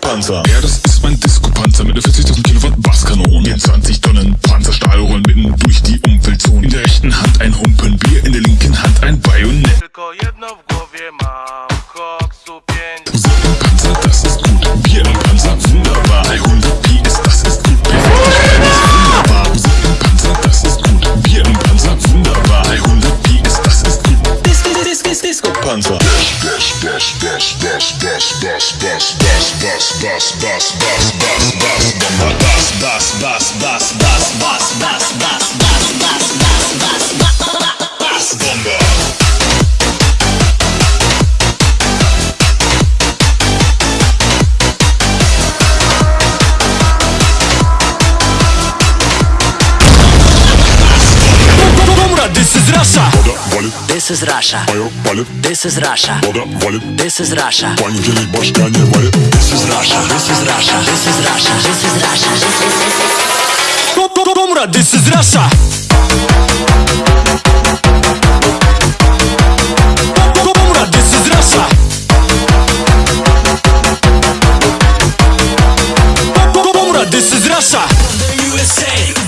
Panzer. Ja, das ist mein Disco-Panzer mit einer 40.000 Kilowatt Basskanone. In 20 Tonnen Panzerstahl rollen mitten durch die Umweltzone. In der rechten Hand ein Humpen Bier, in der linken dash dash dash dash dash dash dash dash dash dash dash dash dash bomba das das das is Russia Woda wali This is Russia. This is Russia. This is Russia. Pani wzięli baszka nie This is Russia. This is Russia. This is Russia. This is Russia. This is Dobra, this is Russia Dobra, this is Russia Dobra, this is Russia USA.